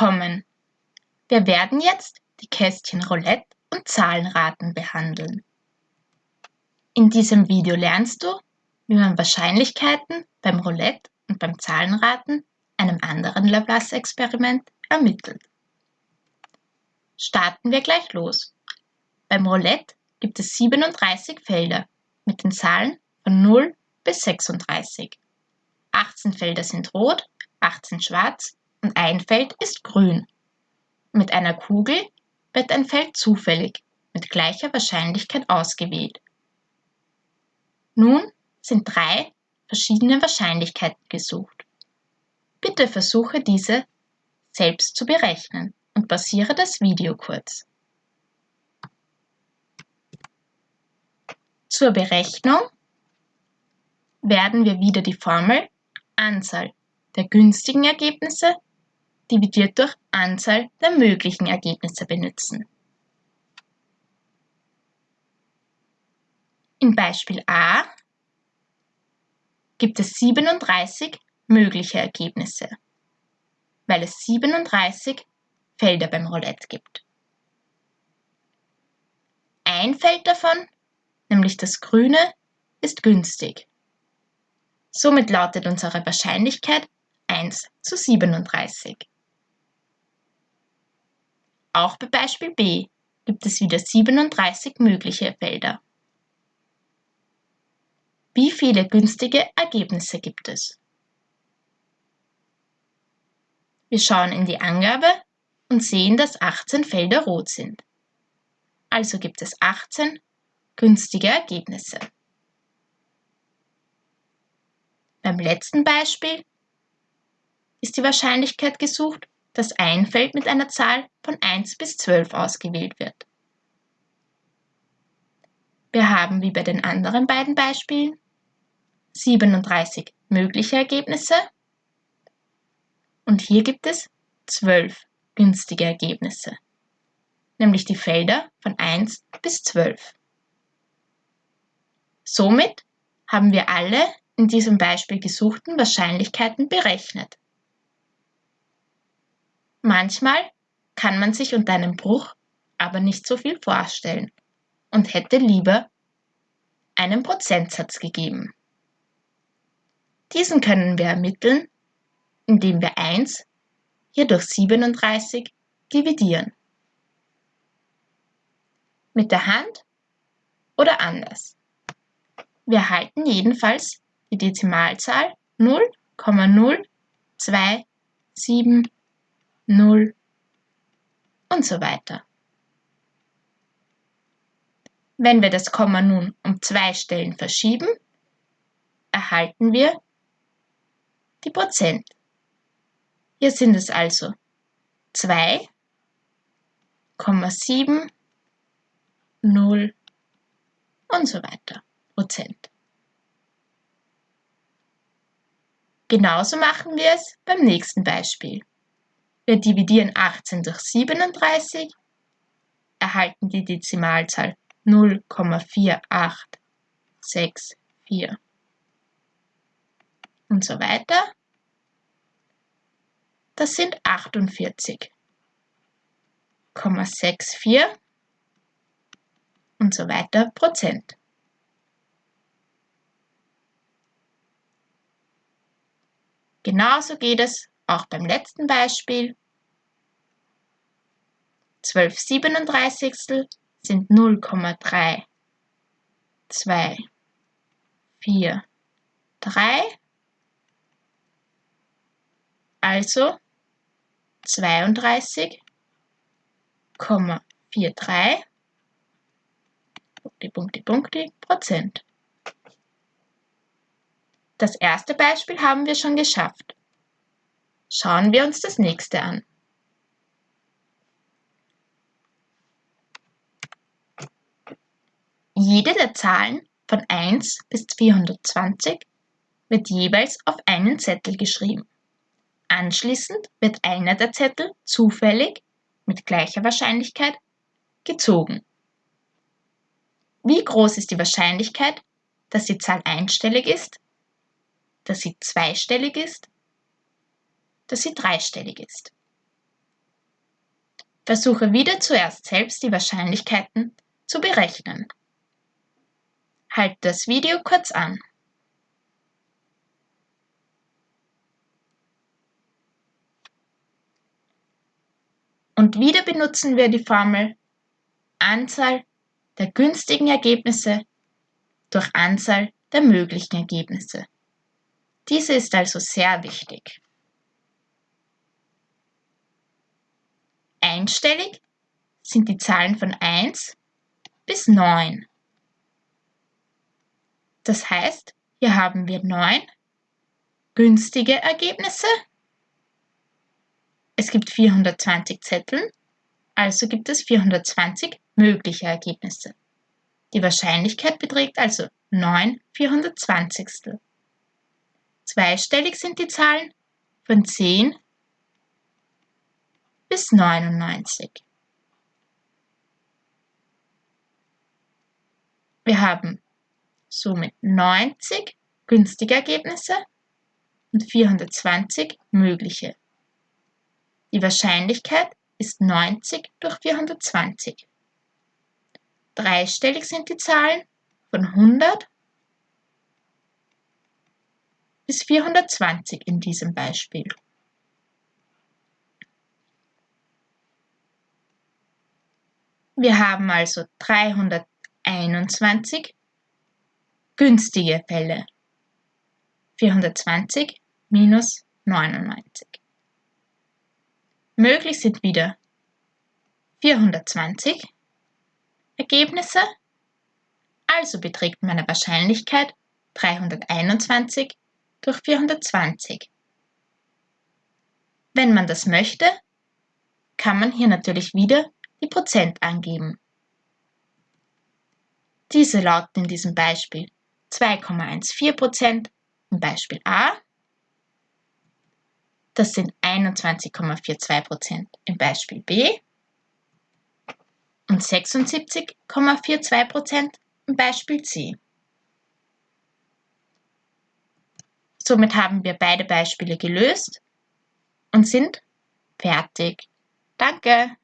Willkommen! Wir werden jetzt die Kästchen Roulette und Zahlenraten behandeln. In diesem Video lernst du, wie man Wahrscheinlichkeiten beim Roulette und beim Zahlenraten, einem anderen Laplace-Experiment, ermittelt. Starten wir gleich los. Beim Roulette gibt es 37 Felder mit den Zahlen von 0 bis 36. 18 Felder sind rot, 18 schwarz und ein Feld ist grün. Mit einer Kugel wird ein Feld zufällig mit gleicher Wahrscheinlichkeit ausgewählt. Nun sind drei verschiedene Wahrscheinlichkeiten gesucht. Bitte versuche diese selbst zu berechnen und basiere das Video kurz. Zur Berechnung werden wir wieder die Formel Anzahl der günstigen Ergebnisse dividiert durch Anzahl der möglichen Ergebnisse benutzen. In Beispiel A gibt es 37 mögliche Ergebnisse, weil es 37 Felder beim Roulette gibt. Ein Feld davon, nämlich das grüne, ist günstig. Somit lautet unsere Wahrscheinlichkeit 1 zu 37. Auch bei Beispiel B gibt es wieder 37 mögliche Felder. Wie viele günstige Ergebnisse gibt es? Wir schauen in die Angabe und sehen, dass 18 Felder rot sind. Also gibt es 18 günstige Ergebnisse. Beim letzten Beispiel ist die Wahrscheinlichkeit gesucht, dass ein Feld mit einer Zahl von 1 bis 12 ausgewählt wird. Wir haben wie bei den anderen beiden Beispielen 37 mögliche Ergebnisse und hier gibt es 12 günstige Ergebnisse, nämlich die Felder von 1 bis 12. Somit haben wir alle in diesem Beispiel gesuchten Wahrscheinlichkeiten berechnet. Manchmal kann man sich unter einem Bruch aber nicht so viel vorstellen und hätte lieber einen Prozentsatz gegeben. Diesen können wir ermitteln, indem wir 1 hier durch 37 dividieren. Mit der Hand oder anders. Wir erhalten jedenfalls die Dezimalzahl 0,0270 und so weiter. Wenn wir das Komma nun um zwei Stellen verschieben, erhalten wir die Prozent. Hier sind es also 2,7, 0 und so weiter Prozent. Genauso machen wir es beim nächsten Beispiel. Wir dividieren 18 durch 37, erhalten die Dezimalzahl 0,4864 und so weiter. Das sind 48,64 und so weiter Prozent. Genauso geht es auch beim letzten Beispiel. 12 37 sind 0,3, 2, 4, 3. Also 32,43 Punkte, Punkte, Punkte, Prozent. Das erste Beispiel haben wir schon geschafft. Schauen wir uns das nächste an. Jede der Zahlen von 1 bis 420 wird jeweils auf einen Zettel geschrieben. Anschließend wird einer der Zettel zufällig mit gleicher Wahrscheinlichkeit gezogen. Wie groß ist die Wahrscheinlichkeit, dass die Zahl einstellig ist dass sie zweistellig ist, dass sie dreistellig ist. Versuche wieder zuerst selbst die Wahrscheinlichkeiten zu berechnen. Halte das Video kurz an. Und wieder benutzen wir die Formel Anzahl der günstigen Ergebnisse durch Anzahl der möglichen Ergebnisse. Diese ist also sehr wichtig. Einstellig sind die Zahlen von 1 bis 9. Das heißt, hier haben wir 9 günstige Ergebnisse. Es gibt 420 Zettel, also gibt es 420 mögliche Ergebnisse. Die Wahrscheinlichkeit beträgt also 9 420. Zweistellig sind die Zahlen von 10 bis 99. Wir haben somit 90 günstige Ergebnisse und 420 mögliche. Die Wahrscheinlichkeit ist 90 durch 420. Dreistellig sind die Zahlen von 100 bis 420 in diesem Beispiel. Wir haben also 321 günstige Fälle. 420 minus 99. Möglich sind wieder 420 Ergebnisse, also beträgt meine Wahrscheinlichkeit 321 durch 420. Wenn man das möchte, kann man hier natürlich wieder die Prozent angeben. Diese lauten in diesem Beispiel 2,14% im Beispiel A. Das sind 21,42% im Beispiel B und 76,42% im Beispiel C. Somit haben wir beide Beispiele gelöst und sind fertig. Danke!